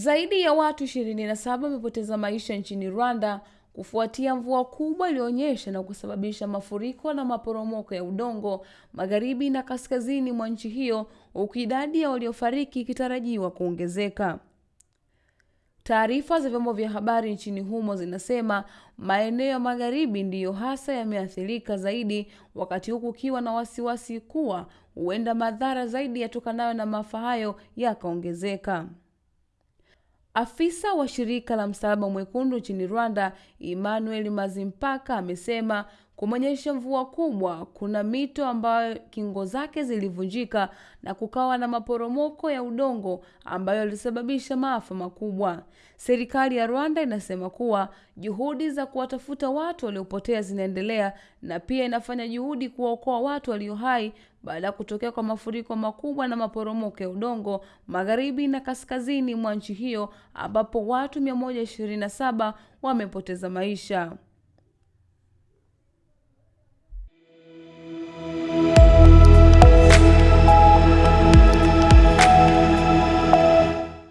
Zaidi ya watu 27 wamepoteza maisha nchini Rwanda kufuatia mvua kubwa iliyoonyesha na kusababisha mafuriko na maporomoko ya udongo magharibi na kaskazini mwa nchi hiyo, huku idadi ya waliofariki ikitarajiwa kuongezeka. Taarifa za vyombo vya habari nchini humo zinasema maeneo ya magharibi ndiyo hasa yameathirika zaidi, wakati huku kukiwa na wasiwasi kuwa huenda madhara zaidi yatokanayo na maafa hayo yakaongezeka. Afisa wa shirika la Msalaba Mwekundu nchini Rwanda, Emmanuel Mazimpaka, amesema kumenyesha mvua kubwa, kuna mito ambayo kingo zake zilivunjika na kukawa na maporomoko ya udongo ambayo yalisababisha maafa makubwa. Serikali ya Rwanda inasema kuwa juhudi za kuwatafuta watu waliopotea zinaendelea na pia inafanya juhudi kuwaokoa watu walio hai baada ya kutokea kwa mafuriko makubwa na maporomoko ya udongo magharibi na kaskazini mwa nchi hiyo ambapo watu 127 wamepoteza maisha.